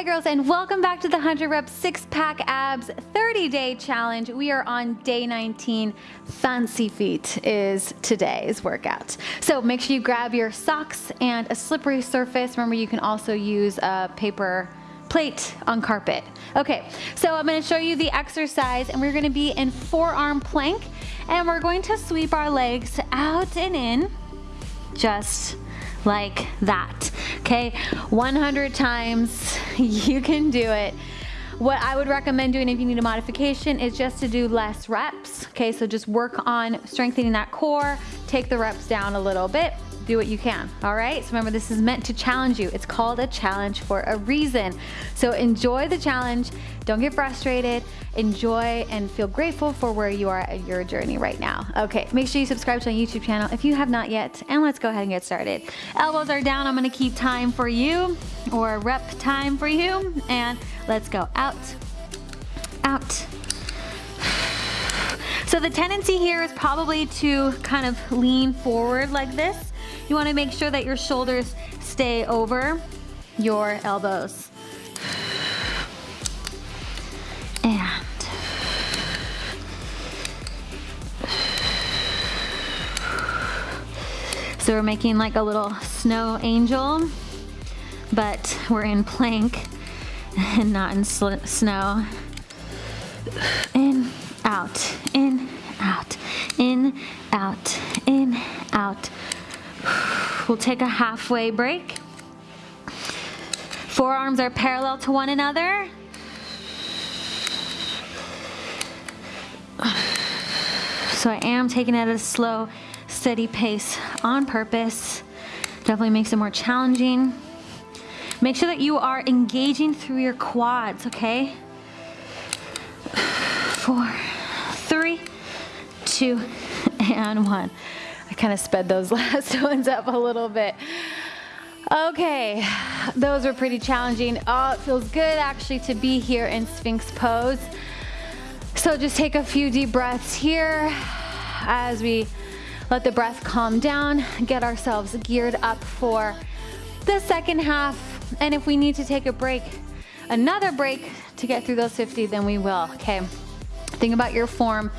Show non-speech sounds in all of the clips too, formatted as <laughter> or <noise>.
Hi girls and welcome back to the 100 Rep 6 Pack Abs 30 Day Challenge. We are on day 19. Fancy feet is today's workout. So make sure you grab your socks and a slippery surface. Remember you can also use a paper plate on carpet. Okay, so I'm gonna show you the exercise and we're gonna be in forearm plank and we're going to sweep our legs out and in just like that. Okay, 100 times, <laughs> you can do it. What I would recommend doing if you need a modification is just to do less reps. Okay, so just work on strengthening that core, take the reps down a little bit do what you can, all right? So remember, this is meant to challenge you. It's called a challenge for a reason. So enjoy the challenge. Don't get frustrated. Enjoy and feel grateful for where you are at your journey right now. Okay, make sure you subscribe to my YouTube channel if you have not yet, and let's go ahead and get started. Elbows are down. I'm gonna keep time for you, or rep time for you, and let's go out, out, so the tendency here is probably to kind of lean forward like this you wanna make sure that your shoulders stay over your elbows. And So we're making like a little snow angel, but we're in plank and not in snow. In, out, in, out, in, out, in, out. We'll take a halfway break. Forearms are parallel to one another. So I am taking it at a slow, steady pace on purpose. Definitely makes it more challenging. Make sure that you are engaging through your quads, okay? Four, three, two, <laughs> and one. I kind of sped those <laughs> last ones up a little bit. Okay, those were pretty challenging. Oh, it feels good actually to be here in Sphinx pose. So just take a few deep breaths here as we let the breath calm down, get ourselves geared up for the second half. And if we need to take a break, another break to get through those 50, then we will, okay? Think about your form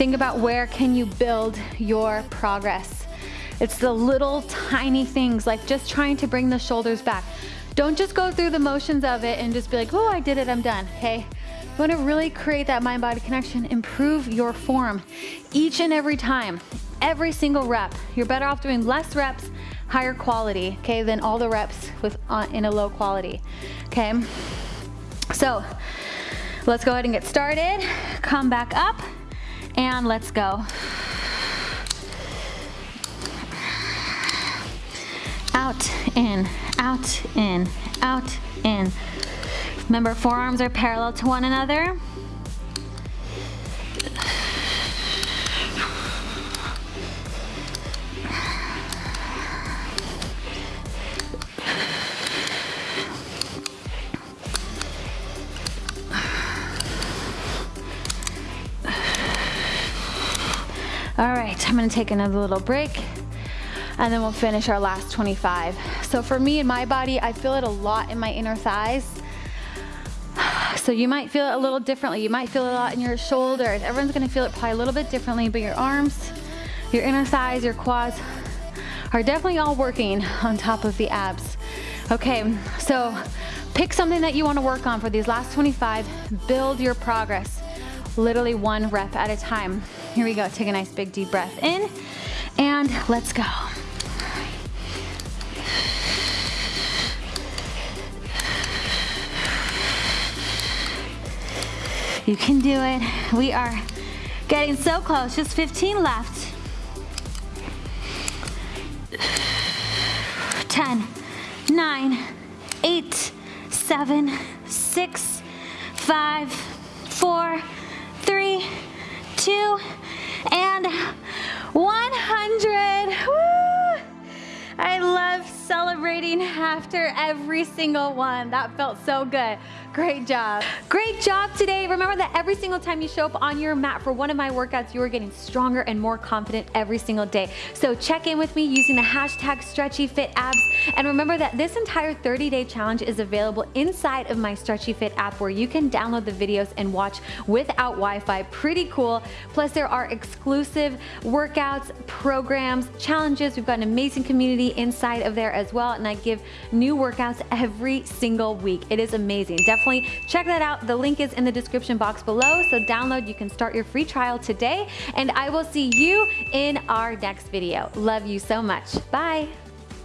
Think about where can you build your progress. It's the little tiny things like just trying to bring the shoulders back. Don't just go through the motions of it and just be like, oh, I did it, I'm done, okay? You wanna really create that mind-body connection, improve your form each and every time, every single rep. You're better off doing less reps, higher quality, okay, than all the reps with uh, in a low quality, okay? So, let's go ahead and get started. Come back up and let's go. Out, in, out, in, out, in. Remember, forearms are parallel to one another. All right, I'm gonna take another little break and then we'll finish our last 25. So for me in my body, I feel it a lot in my inner thighs. <sighs> So you might feel it a little differently. You might feel it a lot in your shoulders. Everyone's gonna feel it probably a little bit differently, but your arms, your inner thighs, your quads are definitely all working <laughs> on top of the abs. Okay, so pick something that you wanna work on for these last 25, build your progress literally one rep at a time. Here we go, take a nice big deep breath in and let's go. You can do it. We are getting so close, just 15 left. 10, 9, 8, 7, 6, 5, 4, three, two, and After every single one. That felt so good. Great job. Great job today. Remember that every single time you show up on your mat for one of my workouts, you are getting stronger and more confident every single day. So check in with me using the hashtag StretchyFitAbs. And remember that this entire 30-day challenge is available inside of my Stretchy Fit app where you can download the videos and watch without Wi-Fi. Pretty cool. Plus there are exclusive workouts, programs, challenges. We've got an amazing community inside of there as well. And I give new workouts every single week. It is amazing. Definitely check that out. The link is in the description box below. So download, you can start your free trial today. And I will see you in our next video. Love you so much. Bye.